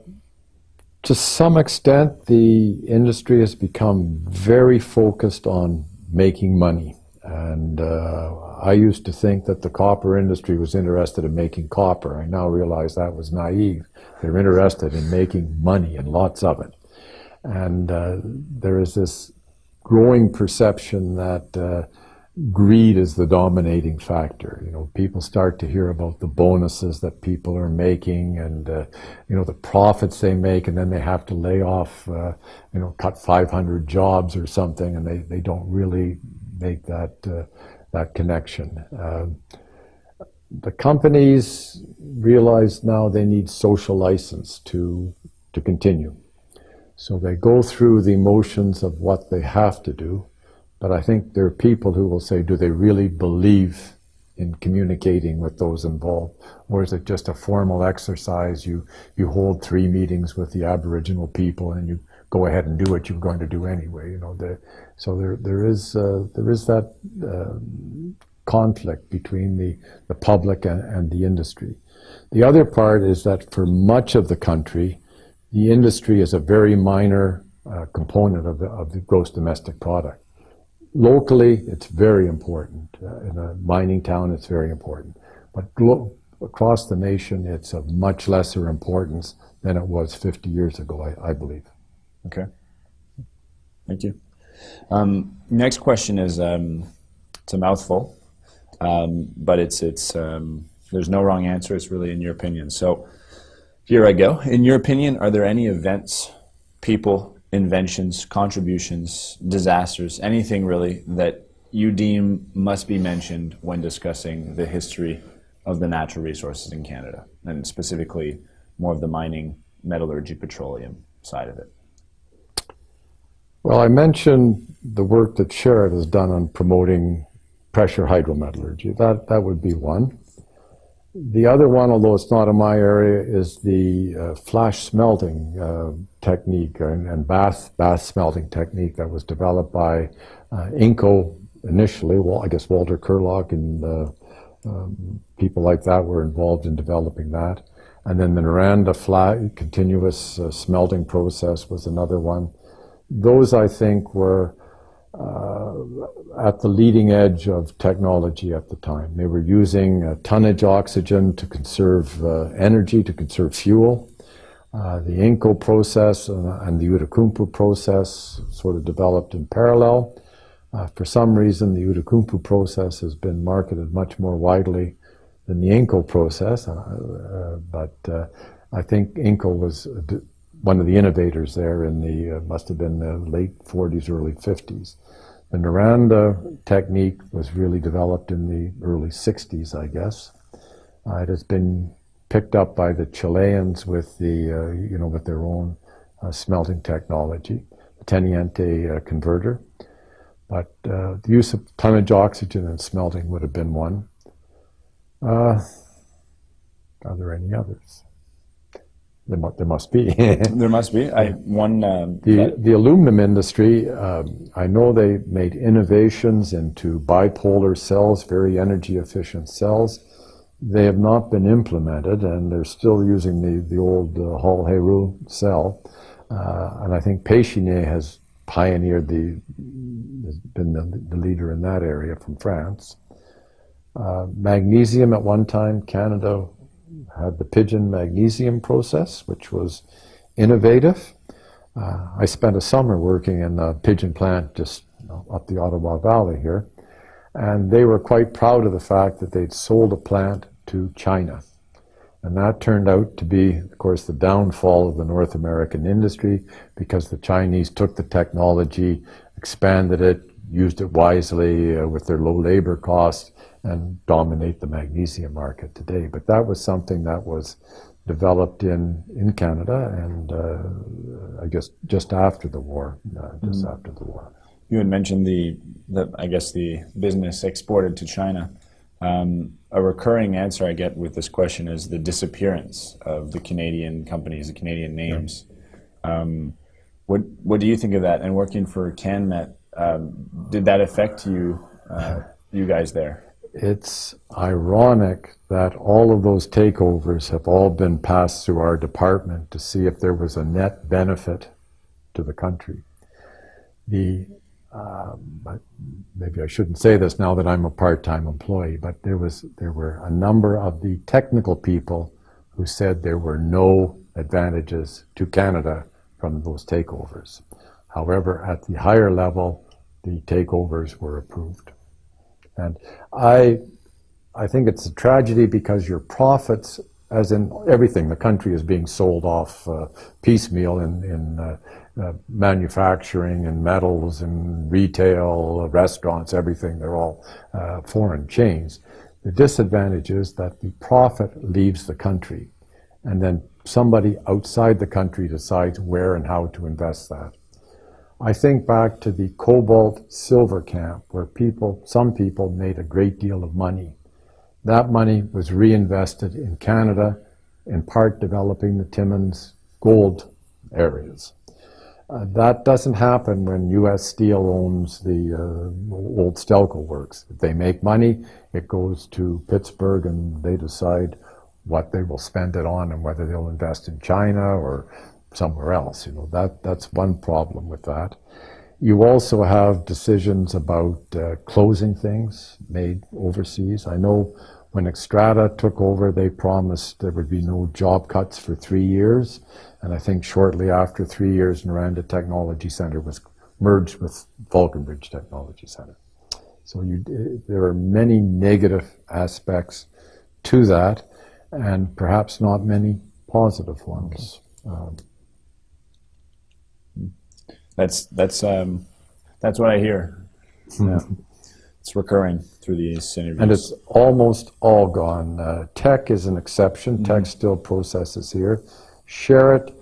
[SPEAKER 2] to some extent, the industry has become very focused on making money. And uh, I used to think that the copper industry was interested in making copper. I now realize that was naive. They're interested in making money and lots of it. And uh, there is this growing perception that uh, greed is the dominating factor. You know, people start to hear about the bonuses that people are making and, uh, you know, the profits they make and then they have to lay off, uh, you know, cut 500 jobs or something and they, they don't really make that, uh, that connection. Um, the companies realize now they need social license to, to continue. So they go through the motions of what they have to do but I think there are people who will say, do they really believe in communicating with those involved? Or is it just a formal exercise? You, you hold three meetings with the Aboriginal people and you go ahead and do what you're going to do anyway. You know, the, so there, there, is, uh, there is that uh, conflict between the, the public and, and the industry. The other part is that for much of the country, the industry is a very minor uh, component of the, of the gross domestic product locally, it's very important. Uh, in a mining town, it's very important. But across the nation, it's of much lesser importance than it was 50 years ago, I, I believe.
[SPEAKER 1] Okay. Thank you. Um, next question is, um, it's a mouthful, um, but it's, it's, um, there's no wrong answer. It's really in your opinion. So here I go. In your opinion, are there any events, people, inventions, contributions, disasters, anything really that you deem must be mentioned when discussing the history of the natural resources in Canada, and specifically more of the mining, metallurgy, petroleum side of it?
[SPEAKER 2] Well, I mentioned the work that Sherritt has done on promoting pressure hydrometallurgy. That, that would be one. The other one, although it's not in my area, is the uh, flash smelting uh, technique and, and, bath, bath smelting technique that was developed by uh, Inco initially. Well, I guess Walter Kirloch and uh, um, people like that were involved in developing that. And then the Noranda flat, continuous uh, smelting process was another one. Those, I think, were at the leading edge of technology at the time. They were using uh, tonnage oxygen to conserve uh, energy, to conserve fuel. Uh, the Inco process and the Outokumpu process sort of developed in parallel. Uh, for some reason, the Outokumpu process has been marketed much more widely than the Inco process, uh, but I think Inco was one of the innovators there in the, must have been the late 40s, early 50s. The Noranda technique was really developed in the early 60s, I guess. Uh, it has been picked up by the Chileans with the, uh, you know, with their own uh, smelting technology, the Teniente uh, converter. But uh, the use of tonnage oxygen in smelting would have been one. Uh, are there any others? There, mu- there must be.
[SPEAKER 1] There must be. I one. Um,
[SPEAKER 2] The, the aluminum industry, um, I know they made innovations into bipolar cells, very energy efficient cells. They have not been implemented, and they're still using the, the old uh, Hall Heroult cell. Uh, and I think Pechiney has pioneered the, has been the, the leader in that area from France. Uh, magnesium at one time, Canada had the Pidgeon magnesium process, which was innovative. Uh, I spent a summer working in the Pidgeon plant just up the Ottawa Valley here, and they were quite proud of the fact that they'd sold a plant to China. And that turned out to be, of course, the downfall of the North American industry because the Chinese took the technology, expanded it, used it wisely uh, with their low labor costs, and dominate the magnesium market today. But that was something that was developed in, in Canada and uh, I guess just after the war, uh, just after the war.
[SPEAKER 1] You had mentioned the, the I guess the business exported to China. Um, a recurring answer I get with this question is the disappearance of the Canadian companies, the Canadian names. Um, what what do you think of that? And working for CanMet, um, did that affect you, uh, you guys there?
[SPEAKER 2] It's ironic that all of those takeovers have all been passed through our department to see if there was a net benefit to the country. The um, maybe I shouldn't say this now that I'm a part-time employee, but there was there were a number of the technical people who said there were no advantages to Canada from those takeovers. However, at the higher level, the takeovers were approved. And I, I think it's a tragedy because your profits, as in everything, the country is being sold off uh, piecemeal in, in uh, uh, manufacturing and metals and retail, uh, restaurants, everything. They're all uh, foreign chains. The disadvantage is that the profit leaves the country, and then somebody outside the country decides where and how to invest that. I think back to the cobalt silver camp where people, some people made a great deal of money. That money was reinvested in Canada, in part developing the Timmins gold areas. Uh, that doesn't happen when U.S. Steel owns the uh, old Stelco works. If they make money, it goes to Pittsburgh and they decide what they will spend it on and whether they'll invest in China or somewhere else. You know that that's one problem with that. You also have decisions about uh, closing things made overseas. I know when Xstrata took over, they promised there would be no job cuts for three years, and I think shortly after three years, Noranda Technology Center was merged with Falconbridge Technology Center. So you, there are many negative aspects to that, and perhaps not many positive ones. Um,
[SPEAKER 1] That's that's um, that's what I hear. Yeah. it's recurring through these interviews.
[SPEAKER 2] And it's almost all gone. Uh, Teck is an exception. Teck still processes here. Sherritt,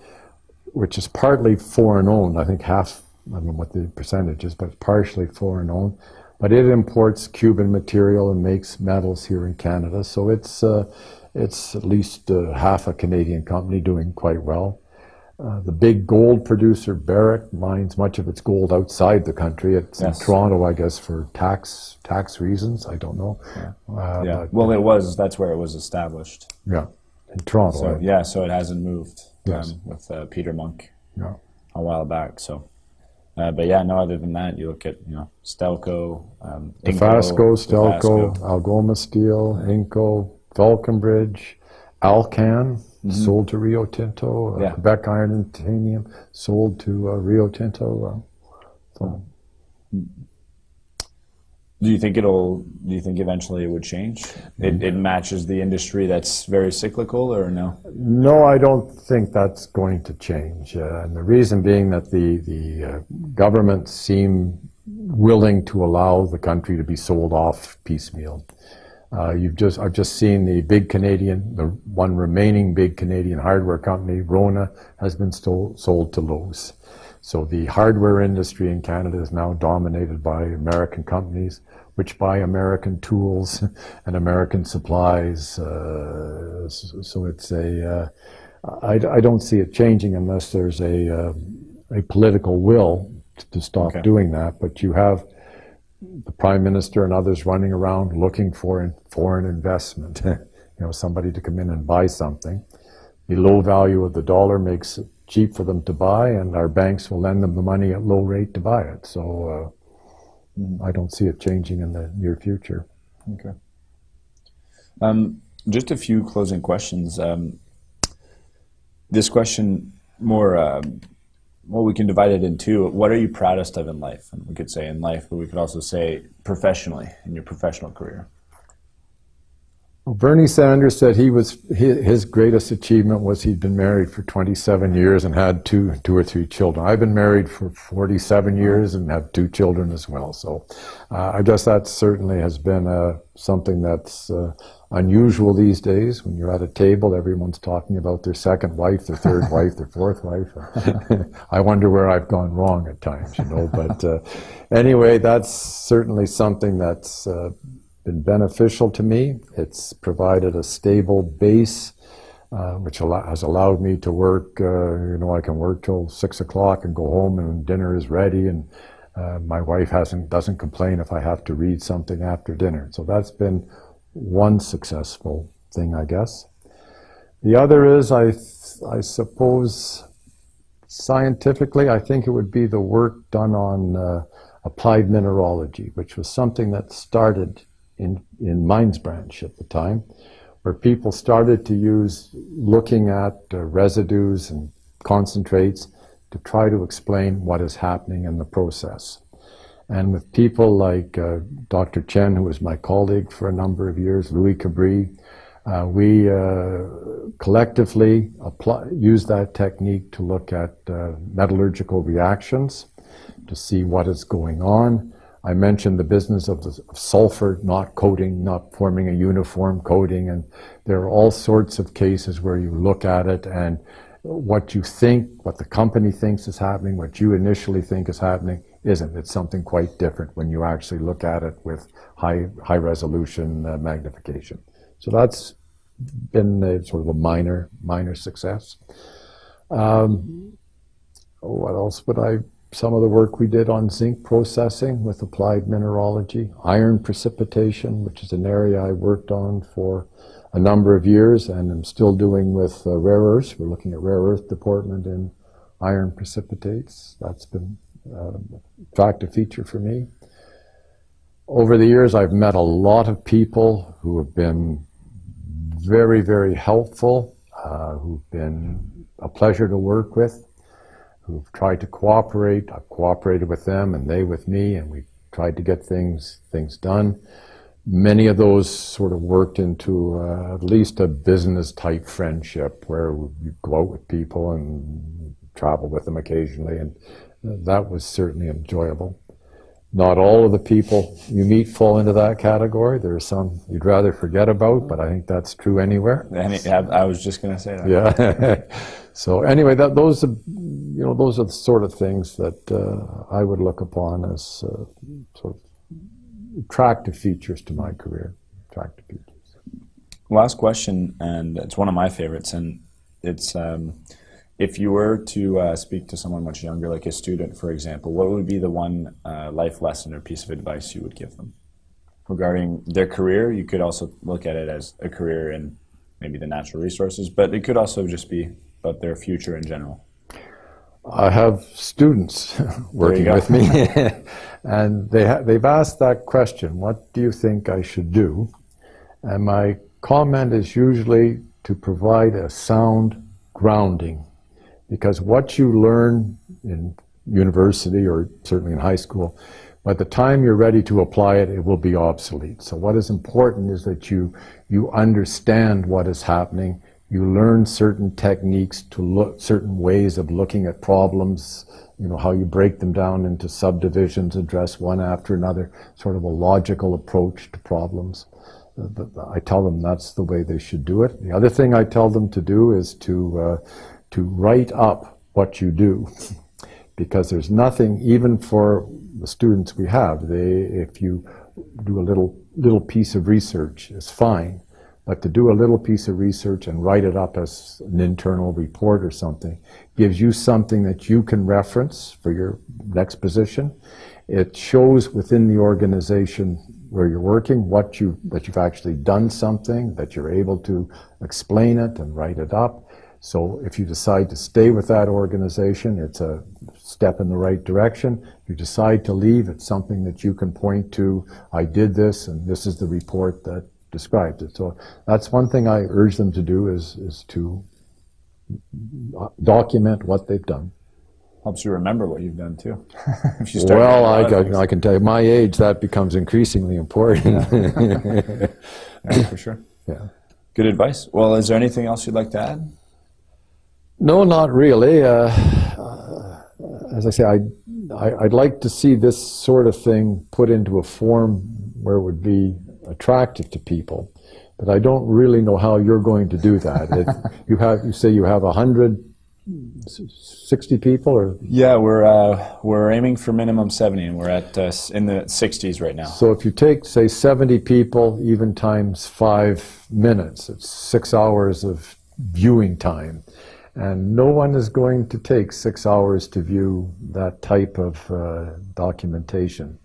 [SPEAKER 2] which is partly foreign owned, I think half, I don't know what the percentage is, but it's partially foreign owned. But it imports Cuban material and makes metals here in Canada. So it's, uh, it's at least uh, half a Canadian company doing quite well. Uh, the big gold producer, Barrick, mines much of its gold outside the country. It's
[SPEAKER 1] Yes.
[SPEAKER 2] in Toronto, I guess, for tax tax reasons. I don't know. Uh,
[SPEAKER 1] yeah.
[SPEAKER 2] but-
[SPEAKER 1] Well, it was. That's where it was established.
[SPEAKER 2] yeah, in Toronto.
[SPEAKER 1] So
[SPEAKER 2] I-
[SPEAKER 1] yeah. So it hasn't moved.
[SPEAKER 2] Yes.
[SPEAKER 1] Um, with uh, Peter Munk
[SPEAKER 2] yeah.
[SPEAKER 1] a while back. So. Uh, but yeah, no. Other than that, you look at you know Stelco, um, Inco,
[SPEAKER 2] Dofasco, Stelco,
[SPEAKER 1] Dofasco.
[SPEAKER 2] Algoma Steel, Inco, Falconbridge, Alcan, sold to Rio Tinto, uh,
[SPEAKER 1] Yeah.
[SPEAKER 2] Quebec Iron and Titanium, sold to uh, Rio Tinto. Uh, so
[SPEAKER 1] Do you think it'll? Do you think eventually it would change? It, it matches the industry that's very cyclical, or no?
[SPEAKER 2] No, I don't think that's going to change. Uh, and the reason being that the, the uh, governments seem willing to allow the country to be sold off piecemeal. Uh, you've just, I've just seen the big Canadian, the one remaining big Canadian hardware company, Rona, has been stole, sold to Lowe's. So the hardware industry in Canada is now dominated by American companies, which buy American tools and American supplies. Uh, so it's a, uh, I, I, don't see it changing unless there's a, uh, a political will to stop okay. doing that. But you have the prime minister and others running around looking for foreign investment, you know, somebody to come in and buy something. The low value of the dollar makes it cheap for them to buy, and our banks will lend them the money at low rate to buy it. So uh, I don't see it changing in the near future.
[SPEAKER 1] Okay. Um, just a few closing questions. Um, this question more um, well, we can divide it in two. What are you proudest of in life? And we could say in life, but we could also say professionally, in your professional career.
[SPEAKER 2] Well, Bernie Sanders said he was his greatest achievement was he'd been married for 27 years and had two two or three children. I've been married for 47 years and have two children as well. So uh, I guess that certainly has been uh, something that's uh, unusual these days. When you're at a table, everyone's talking about their second wife, their third wife, their fourth wife. I wonder where I've gone wrong at times, you know. But uh, anyway, that's certainly something that's uh, been beneficial to me. It's provided a stable base. Uh, which has allowed me to work, uh, you know, I can work till six o'clock and go home and dinner is ready and uh, my wife hasn't, doesn't complain if I have to read something after dinner. So that's been one successful thing, I guess. The other is, I, I suppose, scientifically, I think it would be the work done on uh, applied mineralogy, which was something that started in, in Mines Branch at the time, where people started to use looking at uh, residues and concentrates to try to explain what is happening in the process. And with people like uh, Dr. Chen, who was my colleague for a number of years, Louis Cabri, uh, we uh, collectively use that technique to look at uh, metallurgical reactions to see what is going on. I mentioned the business of, the, sulfur not coating, not forming a uniform coating, and there are all sorts of cases where you look at it and what you think, what the company thinks is happening, what you initially think is happening, isn't. It's something quite different when you actually look at it with high, high resolution uh, magnification. So that's been a, sort of a minor, minor success. Um, what else would I, some of the work we did on zinc processing with applied mineralogy, iron precipitation, which is an area I worked on for a number of years and I'm still doing with uh, rare earths. We're looking at rare earth deportment in iron precipitates. That's been uh, attractive feature for me. Over the years, I've met a lot of people who have been very, very helpful, uh, who've been a pleasure to work with, who've tried to cooperate. I've cooperated with them and they with me, and we've tried to get things, things done. Many of those sort of worked into uh, at least a business type friendship where you go out with people and travel with them occasionally and that was certainly enjoyable. Not all of the people you meet fall into that category. There are some you'd rather forget about, but I think that's true anywhere.
[SPEAKER 1] I was just going to say that.
[SPEAKER 2] Yeah. so anyway, that, those are, you know, those are the sort of things that uh, I would look upon as uh, sort of attractive features to my career. Attractive features.
[SPEAKER 1] Last question, and it's one of my favorites, and it's. Um, if you were to uh, speak to someone much younger, like a student, for example, what would be the one uh, life lesson or piece of advice you would give them regarding their career? You could also look at it as a career in maybe the natural resources, but it could also just be about their future in general.
[SPEAKER 2] I have students working with me, and they ha- they've asked that question: "What do you think I should do?" And my comment is usually to provide a sound grounding because what you learn in university or certainly in high school, by the time you're ready to apply it, it will be obsolete. So what is important is that you, you understand what is happening, You learn certain techniques to look, certain ways of looking at problems, you know, how you break them down into subdivisions, address one after another, sort of a logical approach to problems. I tell them that's the way they should do it. The other thing I tell them to do is to, uh, to write up what you do. because there's nothing, even for the students we have, they, if you do a little, little piece of research, it's fine. But to do a little piece of research and write it up as an internal report or something gives you something that you can reference for your next position. It shows within the organization where you're working what you that you've actually done something, that you're able to explain it and write it up. So if you decide to stay with that organization, it's a step in the right direction. If you decide to leave, it's something that you can point to, I did this and this is the report that describes it. So that's one thing I urge them to do is, is to document what they've done.
[SPEAKER 1] Helps you remember what you've done too.
[SPEAKER 2] well, I, I, I, can tell you, my age, that becomes increasingly important.
[SPEAKER 1] Yeah. yeah, for sure.
[SPEAKER 2] Yeah.
[SPEAKER 1] Good advice. Well, is there anything else you'd like to add?
[SPEAKER 2] No, not really. Uh, uh, as I say, I, I, would like to see this sort of thing put into a form where it would be attractive to people, but I don't really know how you're going to do that. if you have, you say you have a hundred 60 people or
[SPEAKER 1] yeah we're uh, we're aiming for minimum 70 and we're at uh, in the 60s right now
[SPEAKER 2] so if you take say 70 people even times five minutes it's six hours of viewing time and no one is going to take six hours to view that type of uh, documentation.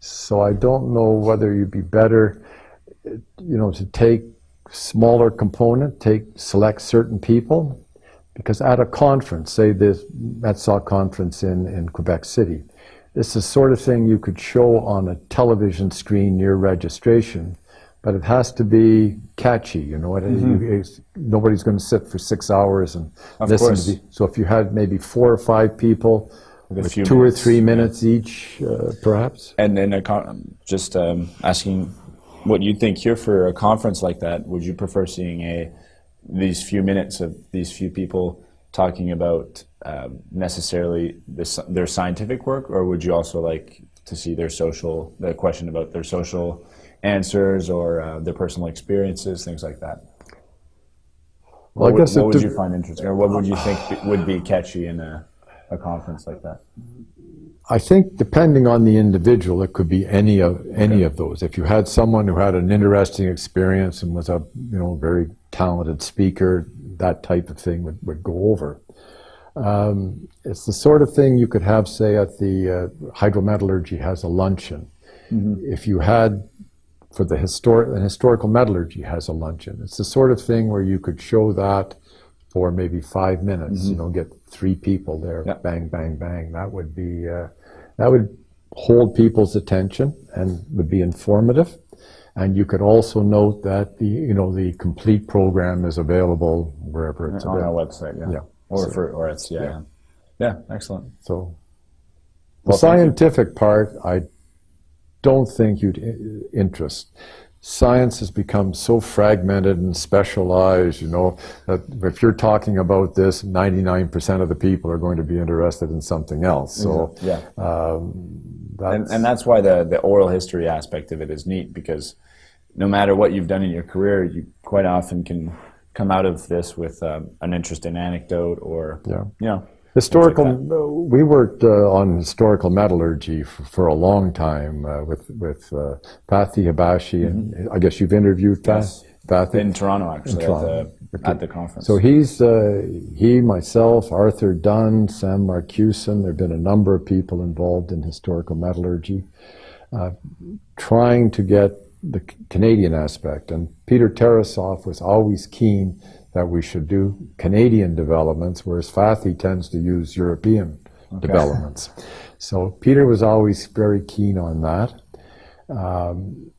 [SPEAKER 2] So I don't know whether you'd be better, you know, to take smaller component, take select certain people, because at a conference, say this METSOC conference in, in Quebec City, is the sort of thing you could show on a television screen near registration but it has to be catchy. You know, mm -hmm. nobody's going to sit for six hours and
[SPEAKER 1] of
[SPEAKER 2] listen
[SPEAKER 1] course.
[SPEAKER 2] to. The, so if you had maybe four or five people with, two minutes, or three minutes yeah. each, uh, perhaps.
[SPEAKER 1] And then just um, asking what you'd think here for a conference like that. Would you prefer seeing a these few minutes of these few people talking about um, necessarily this, their scientific work, or would you also like to see their social the question about their social answers or uh, their personal experiences, things like that.
[SPEAKER 2] Well,
[SPEAKER 1] what,
[SPEAKER 2] I guess
[SPEAKER 1] what would you find interesting, or what would you think would be catchy in a, a conference like that?
[SPEAKER 2] I think depending on the individual, it could be any of any okay. of those. If you had someone who had an interesting experience and was a you know very talented speaker, that type of thing would, would go over. Um, it's the sort of thing you could have, say, at the uh, hydrometallurgy has a luncheon. Mm -hmm. If you had for the historic and historical metallurgy has a luncheon. It's the sort of thing where you could show that for maybe five minutes. Mm -hmm. You know, get three people there, bang, bang, bang. That would be uh, that would hold people's attention and would be informative. And you could also note that the you know the complete program is available wherever it's
[SPEAKER 1] on
[SPEAKER 2] available.
[SPEAKER 1] our website. Yeah, yeah. or so, for or it's yeah, yeah, yeah, excellent.
[SPEAKER 2] So the well, scientific part, I don't think you'd interest. Science has become so fragmented and specialized, you know, that if you're talking about this, 99% of the people are going to be interested in something else. So,
[SPEAKER 1] yeah. Um, that's and, and that's why the, the oral history aspect of it is neat because no matter what you've done in your career, you quite often can come out of this with um, an interesting anecdote or,
[SPEAKER 2] yeah.
[SPEAKER 1] you know,
[SPEAKER 2] Historical, like we worked uh, on historical metallurgy for, for a long time uh, with with uh, Fathi Habashi, and mm -hmm. I guess you've interviewed
[SPEAKER 1] yes.
[SPEAKER 2] Fathi
[SPEAKER 1] in Toronto actually in Toronto. At, the, okay. at, the, conference.
[SPEAKER 2] So he's uh, he, myself, Arthur Dunn, Sam Marcuson. There have been a number of people involved in historical metallurgy, uh, trying to get the Canadian aspect. And Peter Tarassoff was always keen that we should do Canadian developments, whereas Fathi tends to use European okay. developments. So Peter was always very keen on that. Um,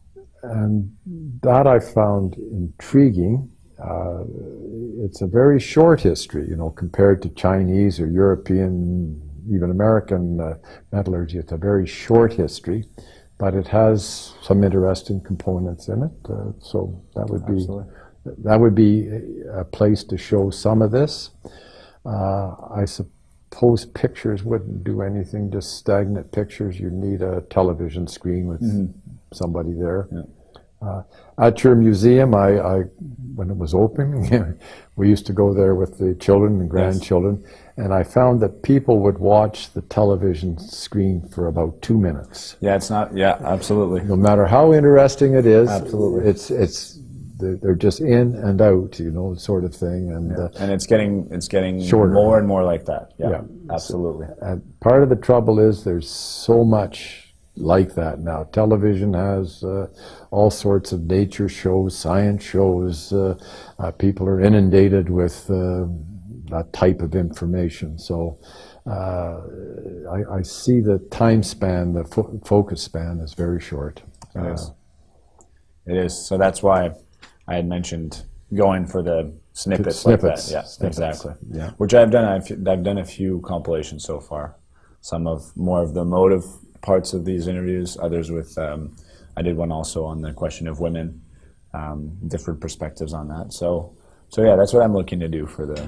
[SPEAKER 2] and that I found intriguing. Uh, it's a very short history, you know, compared to Chinese or European, even American uh, metallurgy. It's a very short history, but it has some interesting components in it. Uh, so that would
[SPEAKER 1] Absolutely.
[SPEAKER 2] be that would be a place to show some of this. Uh, I suppose pictures wouldn't do anything, just stagnant pictures. You need a television screen with somebody there. Uh, at your museum, I, I when it was open, we used to go there with the children and grandchildren, and I found that people would watch the television screen for about two minutes.
[SPEAKER 1] Yeah, it's not. Yeah, absolutely.
[SPEAKER 2] No matter how interesting it is,
[SPEAKER 1] Absolutely.
[SPEAKER 2] it's it's they're, they're just in and out, you know, sort of thing. And uh,
[SPEAKER 1] And it's getting it's getting
[SPEAKER 2] Shorter.
[SPEAKER 1] more and more like that. Yeah,
[SPEAKER 2] Yeah.
[SPEAKER 1] absolutely.
[SPEAKER 2] And part of the trouble is there's so much like that now. Television has uh, all sorts of nature shows, science shows. Uh, uh, people are inundated with uh, that type of information. So uh, I, I see the time span, the fo- focus span is very short.
[SPEAKER 1] It
[SPEAKER 2] Uh,
[SPEAKER 1] is. It is. So that's why I had mentioned going for the snippets,
[SPEAKER 2] Snippets,
[SPEAKER 1] like that. Yeah,
[SPEAKER 2] snippets,
[SPEAKER 1] exactly.
[SPEAKER 2] yeah.
[SPEAKER 1] Which I've done. I've, I've done a few compilations so far. Some of more of the motive parts of these interviews. Others with. Um, I did one also on the question of women. Um, different perspectives on that. So, so yeah, that's what I'm looking to do for the